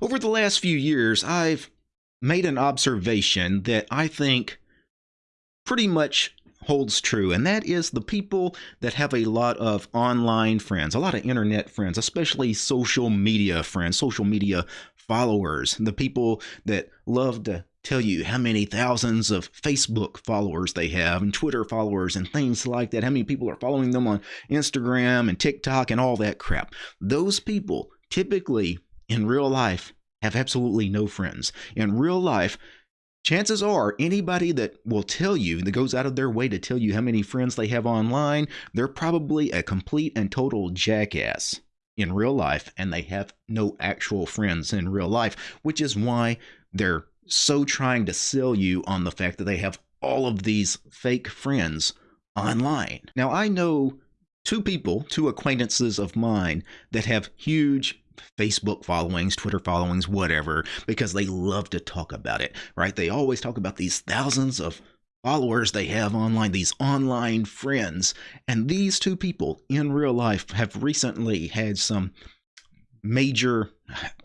over the last few years, I've made an observation that I think pretty much holds true, and that is the people that have a lot of online friends, a lot of internet friends, especially social media friends, social media followers, the people that love to tell you how many thousands of Facebook followers they have and Twitter followers and things like that, how many people are following them on Instagram and TikTok and all that crap. Those people typically in real life have absolutely no friends. In real life, chances are anybody that will tell you that goes out of their way to tell you how many friends they have online they're probably a complete and total jackass in real life and they have no actual friends in real life which is why they're so trying to sell you on the fact that they have all of these fake friends online now i know two people two acquaintances of mine that have huge Facebook followings, Twitter followings, whatever, because they love to talk about it, right? They always talk about these thousands of followers they have online, these online friends. And these two people in real life have recently had some major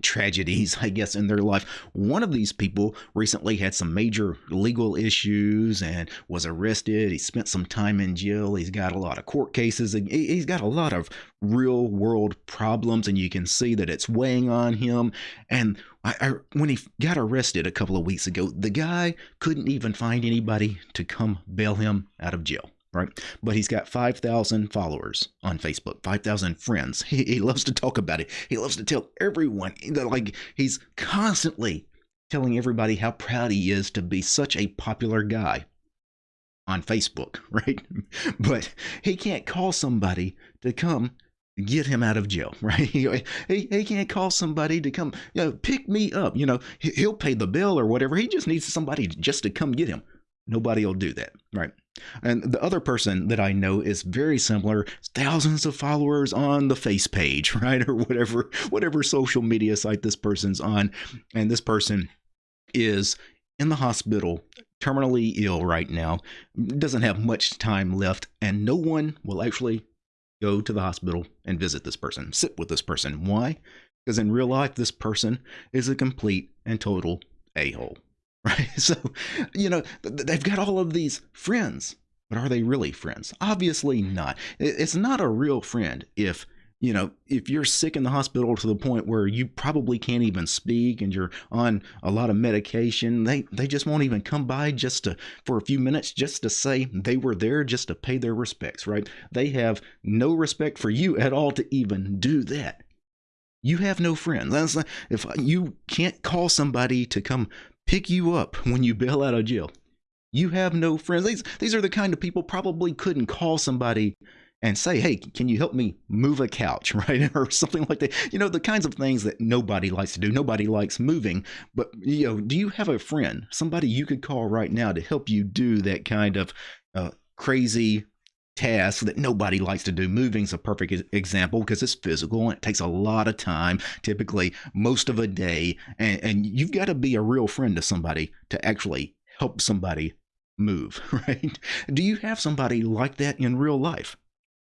tragedies, I guess, in their life. One of these people recently had some major legal issues and was arrested. He spent some time in jail. He's got a lot of court cases. He's got a lot of real world problems, and you can see that it's weighing on him. And I, I, when he got arrested a couple of weeks ago, the guy couldn't even find anybody to come bail him out of jail right? But he's got 5,000 followers on Facebook, 5,000 friends. He, he loves to talk about it. He loves to tell everyone, like, he's constantly telling everybody how proud he is to be such a popular guy on Facebook, right? But he can't call somebody to come get him out of jail, right? He, he, he can't call somebody to come, you know, pick me up. You know, he'll pay the bill or whatever. He just needs somebody just to come get him. Nobody will do that, right? And the other person that I know is very similar, thousands of followers on the face page, right? Or whatever whatever social media site this person's on. And this person is in the hospital, terminally ill right now, doesn't have much time left, and no one will actually go to the hospital and visit this person, sit with this person. Why? Because in real life, this person is a complete and total a hole right? So, you know, they've got all of these friends, but are they really friends? Obviously not. It's not a real friend if you know, if you're sick in the hospital to the point where you probably can't even speak and you're on a lot of medication, they they just won't even come by just to for a few minutes just to say they were there just to pay their respects, right? They have no respect for you at all to even do that. You have no friends. If you can't call somebody to come pick you up when you bail out of jail. You have no friends. These, these are the kind of people probably couldn't call somebody and say, hey, can you help me move a couch, right? or something like that. You know, the kinds of things that nobody likes to do. Nobody likes moving. But, you know, do you have a friend, somebody you could call right now to help you do that kind of uh, crazy task that nobody likes to do. Moving's a perfect example because it's physical and it takes a lot of time, typically most of a day. And, and you've got to be a real friend to somebody to actually help somebody move, right? Do you have somebody like that in real life?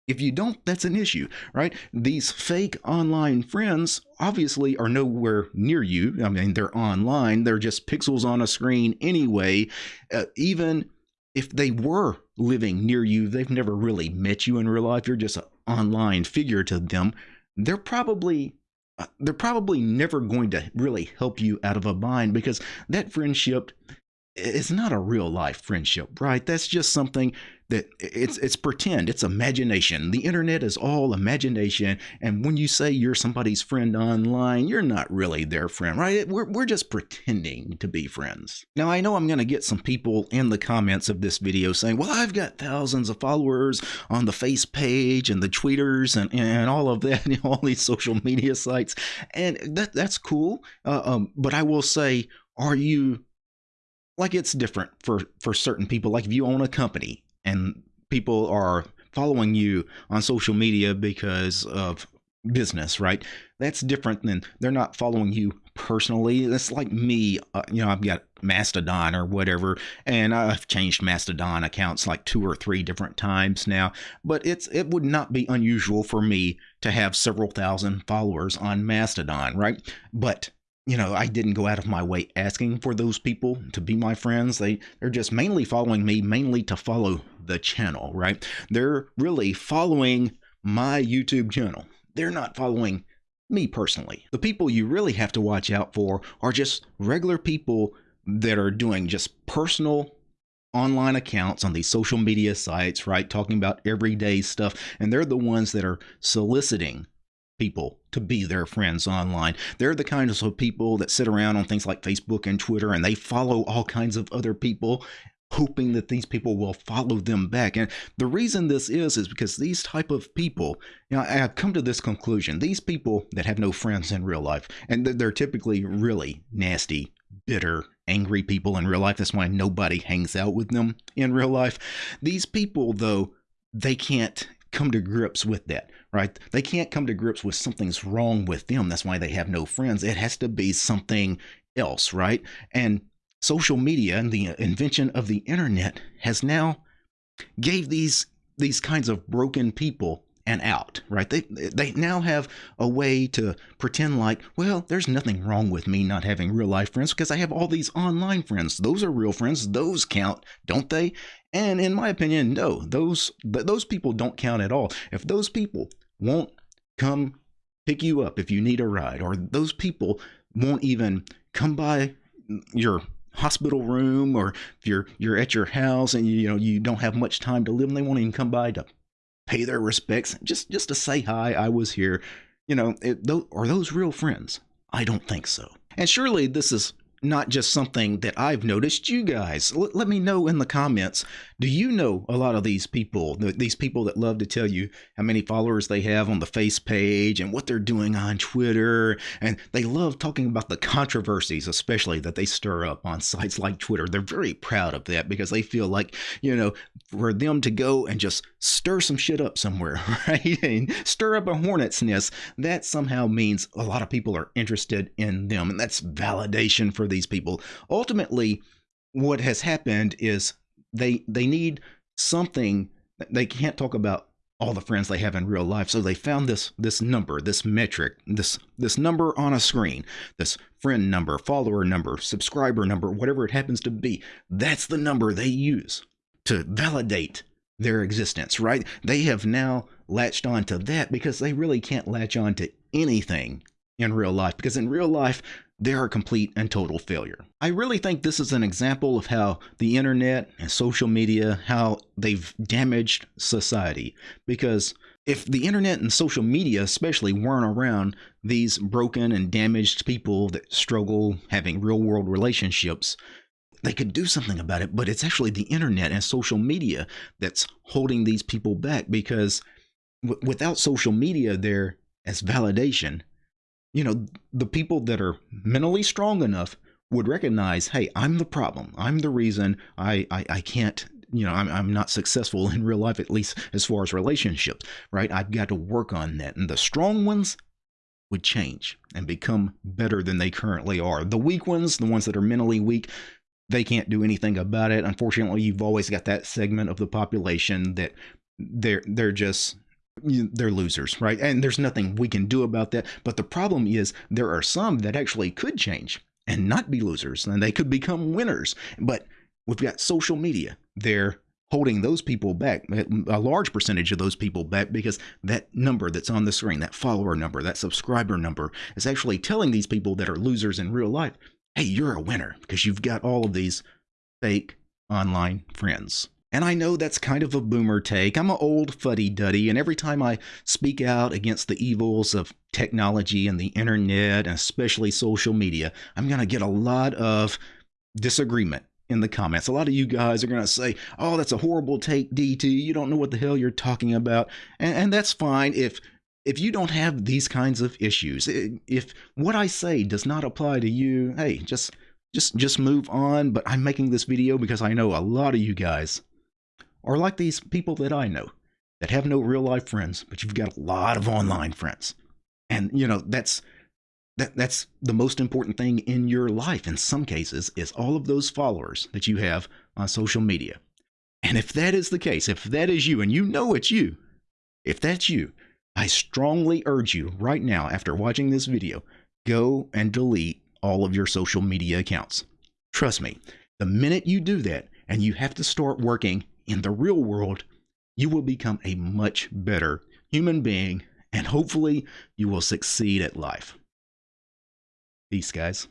If you don't, that's an issue, right? These fake online friends obviously are nowhere near you. I mean, they're online, they're just pixels on a screen anyway. Uh, even if they were living near you, they've never really met you in real life. You're just an online figure to them. They're probably uh, they're probably never going to really help you out of a bind because that friendship is not a real life friendship, right? That's just something that it's it's pretend it's imagination. The internet is all imagination and when you say you're somebody's friend online you're not really their friend right? We're, we're just pretending to be friends. Now i know i'm going to get some people in the comments of this video saying well i've got thousands of followers on the face page and the tweeters and, and all of that all these social media sites and that that's cool. Uh, um, but i will say are you like it's different for for certain people like if you own a company and people are following you on social media because of business, right? That's different than they're not following you personally. That's like me, uh, you know, I've got Mastodon or whatever, and I've changed Mastodon accounts like two or three different times now. But it's it would not be unusual for me to have several thousand followers on Mastodon, right? But you know, I didn't go out of my way asking for those people to be my friends. They they're just mainly following me mainly to follow the channel, right? They're really following my YouTube channel. They're not following me personally. The people you really have to watch out for are just regular people that are doing just personal online accounts on these social media sites, right? Talking about everyday stuff. And they're the ones that are soliciting people to be their friends online. They're the kinds of people that sit around on things like Facebook and Twitter and they follow all kinds of other people hoping that these people will follow them back. And the reason this is is because these type of people, you know, I have come to this conclusion. These people that have no friends in real life and they're typically really nasty, bitter, angry people in real life. That's why nobody hangs out with them in real life. These people though, they can't come to grips with that, right? They can't come to grips with something's wrong with them. That's why they have no friends. It has to be something else, right? And social media and the invention of the internet has now gave these these kinds of broken people an out, right? They they now have a way to pretend like, well, there's nothing wrong with me not having real life friends because I have all these online friends. Those are real friends. Those count, don't they? And in my opinion, no, those those people don't count at all. If those people won't come pick you up if you need a ride, or those people won't even come by your hospital room, or if you're you're at your house and you, you know you don't have much time to live, and they won't even come by to pay their respects, just just to say hi, I was here. You know, it, those, are those real friends? I don't think so. And surely this is not just something that I've noticed. You guys, l- let me know in the comments. Do you know a lot of these people, th- these people that love to tell you how many followers they have on the face page and what they're doing on Twitter? And they love talking about the controversies, especially that they stir up on sites like Twitter. They're very proud of that because they feel like, you know, for them to go and just stir some shit up somewhere, right? And stir up a hornet's nest, that somehow means a lot of people are interested in them. And that's validation for these people. Ultimately, what has happened is they they need something they can't talk about all the friends they have in real life. So they found this this number this metric this this number on a screen this friend number follower number subscriber number whatever it happens to be. That's the number they use to validate their existence right? They have now latched on to that because they really can't latch on to anything in real life because in real life they're a complete and total failure. I really think this is an example of how the internet and social media how they've damaged society because if the internet and social media especially weren't around these broken and damaged people that struggle having real world relationships they could do something about it but it's actually the internet and social media that's holding these people back because without social media there as validation you know, the people that are mentally strong enough would recognize, hey, I'm the problem. I'm the reason I, I, I can't, you know, I'm, I'm not successful in real life, at least as far as relationships, right? I've got to work on that. And the strong ones would change and become better than they currently are. The weak ones, the ones that are mentally weak, they can't do anything about it. Unfortunately, you've always got that segment of the population that they're they're just they're losers, right? And there's nothing we can do about that. But the problem is there are some that actually could change and not be losers, and they could become winners. But we've got social media. They're holding those people back, eh, a large percentage of those people back, because that number that's on the screen, that follower number, that subscriber number, is actually telling these people that are losers in real life, hey, you're a winner because you've got all of these fake online friends. And I know that's kind of a boomer take. I'm an old fuddy duddy, and every time I speak out against the evils of technology and the internet, and especially social media, I'm going to get a lot of disagreement in the comments. A lot of you guys are going to say, oh, that's a horrible take, DT. You don't know what the hell you're talking about. And, and that's fine if. If you don't have these kinds of issues, if what I say does not apply to you, hey, just just just move on. But I'm making this video because I know a lot of you guys or like these people that I know that have no real life friends, but you've got a lot of online friends. And you know, that's that that's the most important thing in your life in some cases is all of those followers that you have on social media. And if that is the case, if that is you and you know it's you, if that's you, I strongly urge you right now after watching this video, go and delete all of your social media accounts. Trust me, the minute you do that and you have to start working in the real world, you will become a much better human being and hopefully you will succeed at life. Peace, guys.